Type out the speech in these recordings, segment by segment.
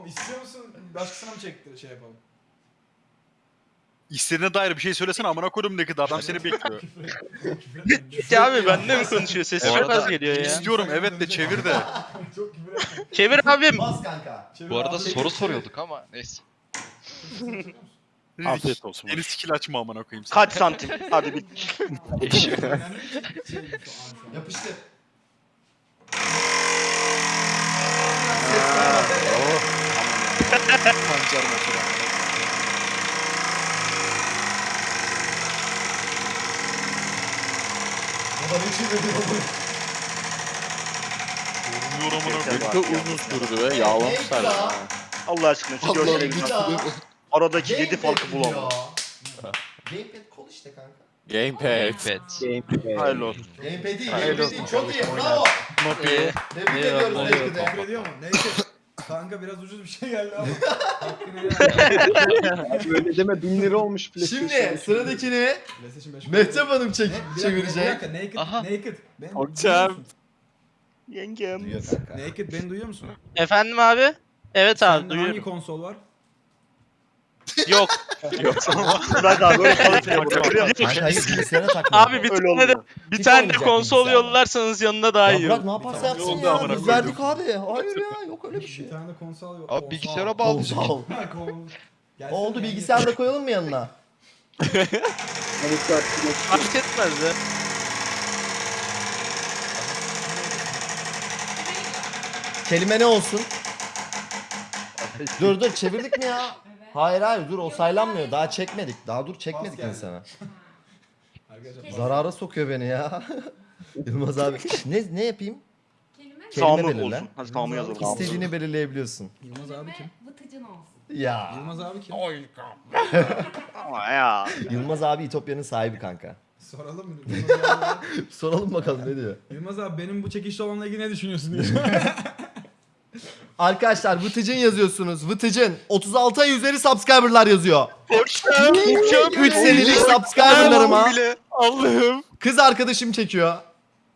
Oğlum istiyor musun? Başkasına mı çektir şey yapalım? İstediğine dair bir şey söylesene amına koydum ne kadar adam seni bekliyor. Ya abi benimle mi konuşuyor? Sesi Bu çok arada az geliyor ya. İstiyorum evet de çevir de. Çok küfür. Çevir abim. Bas kanka. Çevir Bu arada abi. soru soruyorduk ama neyse. Afiyet olsun. Yeni skill açma amına koyayım. sen. Kaç santim? Hadi bir. Önemli şey. Yapıştır. Pancar motoru. Baba ne çeviriyor bu? Vurmuyor amına koyayım. Çok uzun sürdü be. Yağlamışlar ya. Allah aşkına şu görsele bir bak. Aradaki Gamepad farkı diyor. bulamam. Gamepad kol işte kanka. Gamepad. Evet. Hayırlı olsun. Gamepad değil, Hayırlı gamepad değil. Çok iyi, bravo. Ee, Tebrik ediyoruz eyvallah. Naked'e. Küfür ediyor mu? Neyse. Kanka biraz ucuz bir şey geldi ama. Hakkını helal. Öyle deme 1000 lira olmuş PlayStation. Şimdi sıradakini PlayStation 5 Mehtap Hanım çek Ne? Bir dakika, Bir çevirecek. dakika, naked, Aha. naked. Ben, Hocam. Yengem. Duyuyor kanka. Naked beni duyuyor musun? Efendim abi? Evet abi Sende hangi duyuyorum. konsol var? Yok. Abi öyle çalışmıyor burada. biliyor musun? Kanka hayır bilgisayara takma. Abi bir Öyle tane de bir Hiç tane de konsol yollarsanız yanına daha Ya iyi bırak olur. ne yaparsa yapsın ya. amına Biz koydum. verdik abi. Hayır ya yok öyle bir şey. Bir tane de konsol yok. Abi bilgisayara bağlayacak. Konsol. Oldu bilgisayarı da koyalım mı yanına? Fark etmez ya. Kelime ne olsun? dur dur çevirdik mi ya? Hayır hayır dur o saylanmıyor. Daha çekmedik. Daha dur çekmedik geldi. insana. Arkadaşlar Zarara sokuyor beni ya. Yılmaz abi. Ne ne yapayım? Kelime Kelime Sağımı belirle. olsun. Hadi sağımı yazalım. İstediğini belirleyebiliyorsun. Yılmaz abi kim? vıtıcın olsun. Ya. Yılmaz abi kim? Ama ya. Yılmaz abi İtopya'nın sahibi kanka. Soralım mı? Yılmaz abi, Soralım bakalım ne diyor. Yılmaz abi benim bu çekişli olanla ilgili ne düşünüyorsun diye. Arkadaşlar Vıtıcın yazıyorsunuz. Vıtıcın 36 ay üzeri subscriber'lar yazıyor. 3 senelik subscriber'larıma Allah'ım. kız arkadaşım çekiyor.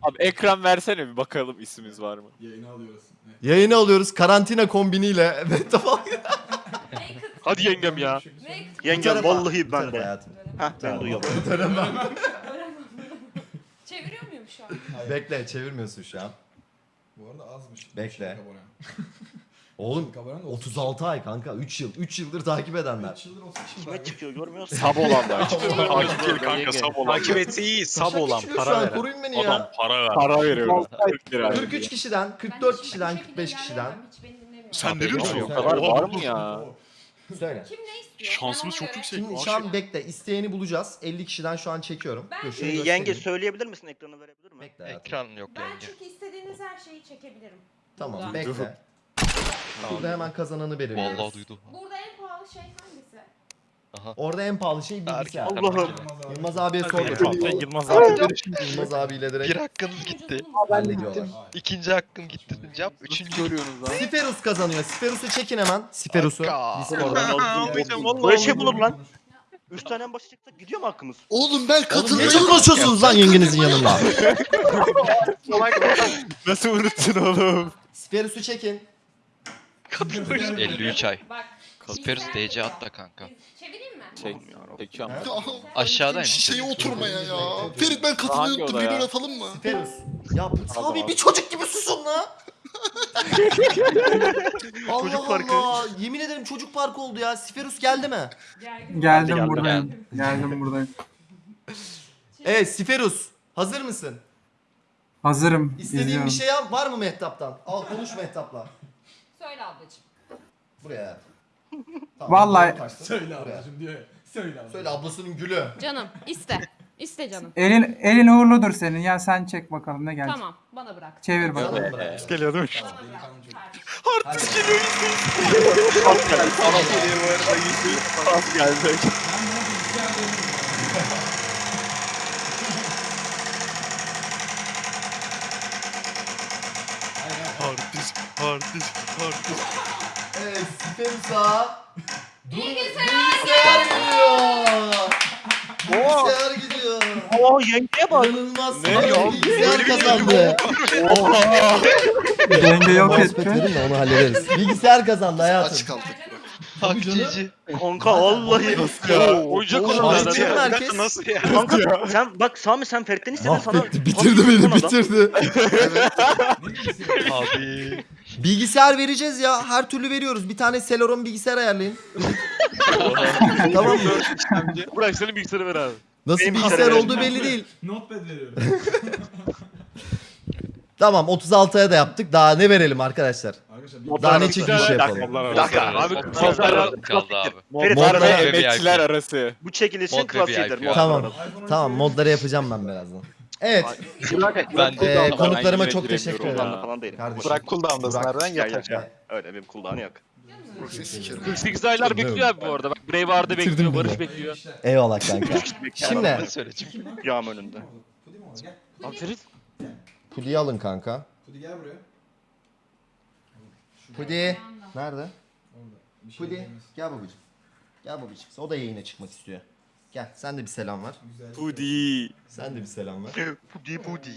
Abi ekran versene bir bakalım ismimiz var mı? Yayını alıyoruz. Evet. Yayını alıyoruz karantina kombiniyle. Evet tamam. Hadi yengem ya. Yengem vallahi ben de. hayatım. Heh ben duyuyorum. Çeviriyor muyum şu an? Bekle çevirmiyorsun şu an. Bu arada azmış. Bekle. Oğlum da 36 ay kanka 3 yıl. 3 yıldır takip edenler. 3 yıldır 30 kişi Kime çıkıyor görmüyor musun? Sab olanlar. Takip değil kanka sab olan. Takip etse iyi. Sab olan para veren. Koruyun beni Adam ya. para ver. Para veriyorum. 40 lira. 43 kişiden, 44 kişiden, 45 kişiden. Sen ne diyorsun? O kadar var mı ya? Söyle. Kim ne istiyor? Şansımız çok yüksek. Şimdi şu an bekle. isteyeni bulacağız. 50 kişiden şu an çekiyorum. Ben- Ee, şunu yenge göstereyim. söyleyebilir misin ekranı verebilir mi? Bekle hayatım. Ekran yok Ben yenge. çünkü istediğiniz her şeyi çekebilirim. Tamam Buradan. bekle. Burada hemen kazananı belirliyoruz. Vallahi duydu. Burada en pahalı şey hangisi? Orada en pahalı şey bilgisayar. Allah'ım. Yılmaz abiye sorduk. Sen Yılmaz abi. Yılmaz abiyle Bir direkt hakkınız gitti. hallediyorlar. İkinci hakkım gitti. Cevap üçüncü görüyorsunuz lan. Siferus kazanıyor. Siferus'u çekin hemen. Siferus'u. Discord'dan. Böyle şey bulur lan. Üç tane en başa çıktı gidiyor mu hakkımız? Oğlum ben Oğlum ne konuşuyorsunuz lan yengenizin yanında? Nasıl unuttun oğlum? Siferus'u çekin. 53 ay. Kasperus DC attı kanka. Çevireyim mi? Çek. Çekiyorum. Ha? Aşağıdaymış. Şişeye oturmaya ya. Ferit ben oda ya? bir atalım mı? Siferus. Ya abi bir çocuk gibi susun la. Allah Çocuk parkı. Allah. Yemin ederim çocuk parkı oldu ya. Siferus geldi mi? Geldim Geldi, buradayım. Geldim buradayım. Evet Siferus. Hazır mısın? Hazırım. İstediğin izliyorum. bir şey yap var mı Mehtap'tan? Al konuş Mehtap'la. Söyle ablacığım. Buraya. Tamam, Vallahi-. Söyle ablacım diyor ya. Söyle ablacım. Söyle ablasının gülü. Canım iste. İste canım. Elin, elin uğurludur senin. Ya sen çek bakalım ne gelecek. Tamam bana bırak. Çevir bakalım. Bırak. Geliyor değil mi? Bırak. kardeşim. Hadi. Az geldi. Hard disk, hard disk, hard disk. Evet Siferus'a. Bilgisayar Bilgisayar gidiyor. Bilgisayar gidiyor. Oo yengeye bak. İnanılmaz. Ne? Ya, Bilgisayar kazandı. Denge yok Mousepad etti. verin de onu hallederiz. Bilgisayar kazandı Aç hayatım. kaldık. Takçici. Kanka vallahi. ya? Oyuncak olan. Cem herkes Nasıl ya? Kanka sen bak Sami sen Ferit'ten istedin sana. Bitirdi beni bitirdi. Abi. Bilgisayar vereceğiz ya. Her türlü veriyoruz. Bir tane Celeron bilgisayar ayarlayın. tamam mı? Bırak senin bilgisayarı ver abi. Nasıl Benim bilgisayar bilgisayarı olduğu belli değil. Notepad veriyorum. Tamam 36'ya da yaptık. Daha ne verelim arkadaşlar? Arkadaşlar bir Daha ne Bir çekiliş dakika, yapalım? Bir dakika abi. Modlar Modlar arası kaldı abi. Ferit Modlar- Modlar abi. ve VIP. emekçiler arası. Bu çekilişin Mod ve klasiğidir. VIP. Tamam. Tamam 12 modları yapacağım ben birazdan. Evet. Ben de Ee, Ben konuklarıma çok teşekkür ederim. Cooldown'da falan değilim. Kardeşim. Bırak cooldown'dasın Burak. nereden yatar. ya. Öyle benim cooldown'ı yok. Proxy sikerim. 48 aylar bekliyor abi bu arada. Bak Brave Arda Bitirdim bekliyor, bile. Barış bekliyor. Eyvallah kanka. Şimdi Ne söyleyeceğim? Yağım önünde. Gel. Abi Ferit. Pudi'yi alın kanka. Pudi gel buraya. Pudi. Nerede? Şey Pudi. Gel babacığım. Gel babacığım. O da yayına çıkmak istiyor. Gel sen de bir selam ver. Pudi. Sen de bir selam ver. Pudi pudi.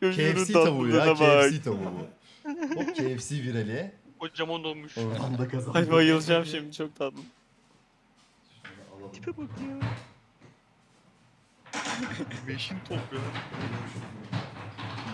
KFC tavuğu ya. KFC tavuğu bu. Hop KFC virali. Kocaman olmuş. Oradan da kazandı. Ay bayılacağım şimdi çok tatlı. Beşin top ya.